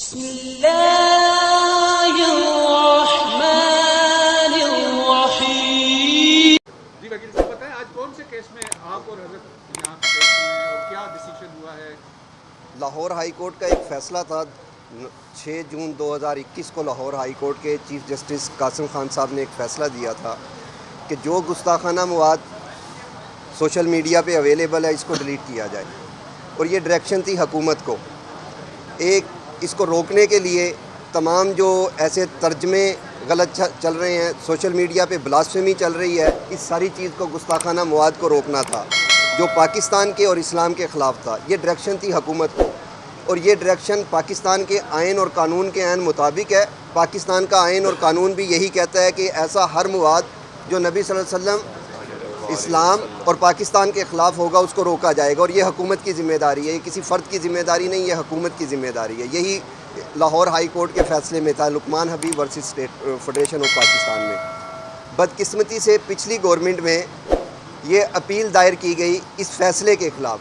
بسم الله الرحمن الرحيم. جی وکیل صاحب بتائیں آج کون سے کیس میں آپ اور حضرت یہاں اور کیا ڈیسیشن ہوا ہے؟ لاہور ہائی کورٹ کا ایک فیصلہ تھا۔ چھ جون دو ہزار اکیس کو لاہور ہائی کورٹ کے چیف جسٹس قاسم خان صاحب نے ایک فیصلہ دیا تھا کہ جو گستاخانہ مواد سوشل میڈیا پہ اویلیبل ہے اس کو ڈیلیٹ کیا جائے۔ اور یہ ڈائریکشن تھی حکومت کو۔ ایک اس کو روکنے کے لیے تمام جو ایسے ترجمے غلط چل رہے ہیں، سوشل میڈیا پہ بلاسفیمی چل رہی ہے، اس ساری چیز کو گستاخانہ مواد کو روکنا تھا، جو پاکستان کے اور اسلام کے خلاف تھا۔ یہ ڈائریکشن تھی حکومت کو اور یہ ڈائریکشن پاکستان کے آئین اور قانون کے عین مطابق ہے۔ پاکستان کا آئین اور قانون بھی یہی کہتا ہے کہ ایسا ہر مواد جو نبی صلی اللہ علیہ وسلم اسلام اور پاکستان کے خلاف ہوگا، اس کو روکا جائے گا اور یہ حکومت کی ذمہ داری ہے، یہ کسی فرد کی ذمہ داری نہیں، یہ حکومت کی ذمہ داری ہے۔ یہی لاہور ہائی کورٹ کے فیصلے میں تھا Luqman Habib versus state federation of Pakistan میں۔ بدقسمتی سے پچھلی گورنمنٹ میں یہ اپیل دائر کی گئی اس فیصلے کے خلاف۔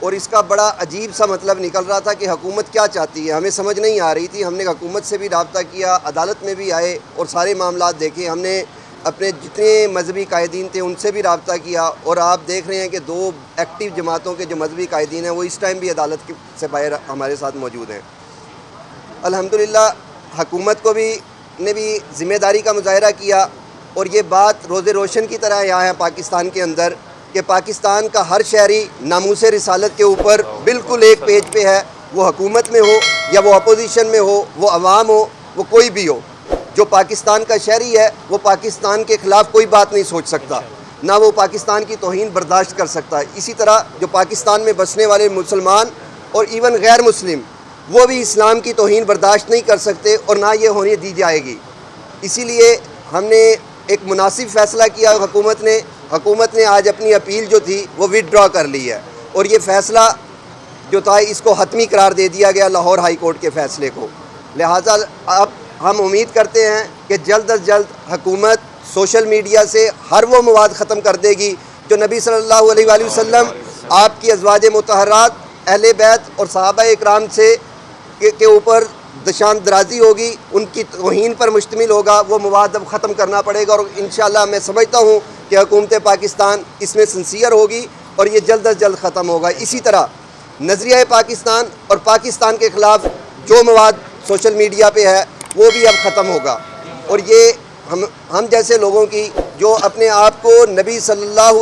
اور اس کا بڑا عجیب سا مطلب نکل رہا تھا کہ حکومت کیا چاہتی ہے۔ ہمیں سمجھ نہیں آ رہی تھی، ہم نے حکومت سے بھی رابطہ کیا، عدالت میں بھی آئے اور سارے معاملات دیکھے۔ ہم نے اپنے جتنے مذہبی قائدین تھے ان سے بھی رابطہ کیا اور آپ دیکھ رہے ہیں کہ دو ایکٹیو جماعتوں کے جو مذہبی قائدین ہیں وہ اس ٹائم بھی عدالت کے- سے باہر ہمارے ساتھ موجود ہیں۔ الحمدللہ، حکومت کو بھی نے بھی ذمہ داری کا مظاہرہ کیا اور یہ بات روز روشن کی طرح یہاں ہے پاکستان کے اندر کہ پاکستان کا ہر شہری ناموس رسالت کے اوپر بالکل ایک پیج پہ ہے۔ وہ حکومت میں ہو یا وہ اپوزیشن میں ہو، وہ عوام ہو، وہ کوئی بھی ہو۔ جو پاکستان کا شہری ہے، وہ پاکستان کے خلاف کوئی بات نہیں سوچ سکتا۔ نہ وہ پاکستان کی توہین برداشت کر سکتا۔ ہے اسی طرح جو پاکستان میں بسنے والے مسلمان اور ایون غیر مسلم، وہ بھی اسلام کی توہین برداشت نہیں کر سکتے اور نہ یہ ہونے دی جائے گی۔ اسی لیے ہم نے ایک مناسب فیصلہ کیا۔ حکومت نے حکومت نے آج اپنی اپیل جو تھی، وہ ود ڈرا کر لی ہے۔ اور یہ فیصلہ جو تھا، اس کو حتمی قرار دے دیا گیا لاہور ہائی کورٹ کے فیصلے کو۔ لہٰذا اب ہم امید کرتے ہیں کہ جلد از جلد حکومت سوشل میڈیا سے ہر وہ مواد ختم کر دے گی جو نبی صلی اللہ علیہ وآلہ وسلم آپ کی ازواج متحرات اہل بیت اور صحابہ اکرام سے کے اوپر دشان درازی ہوگی، ان کی توہین پر مشتمل ہوگا، وہ مواد اب ختم کرنا پڑے گا اور انشاءاللہ میں سمجھتا ہوں کہ حکومت پاکستان اس میں سنسیئر ہوگی اور یہ جلد از جلد ختم ہوگا۔ اسی طرح نظریہ پاکستان اور پاکستان کے خلاف جو مواد سوشل میڈیا پہ ہے وہ بھی اب ختم ہوگا۔ اور یہ ہم ہم جیسے لوگوں کی جو اپنے آپ کو نبی صلی اللہ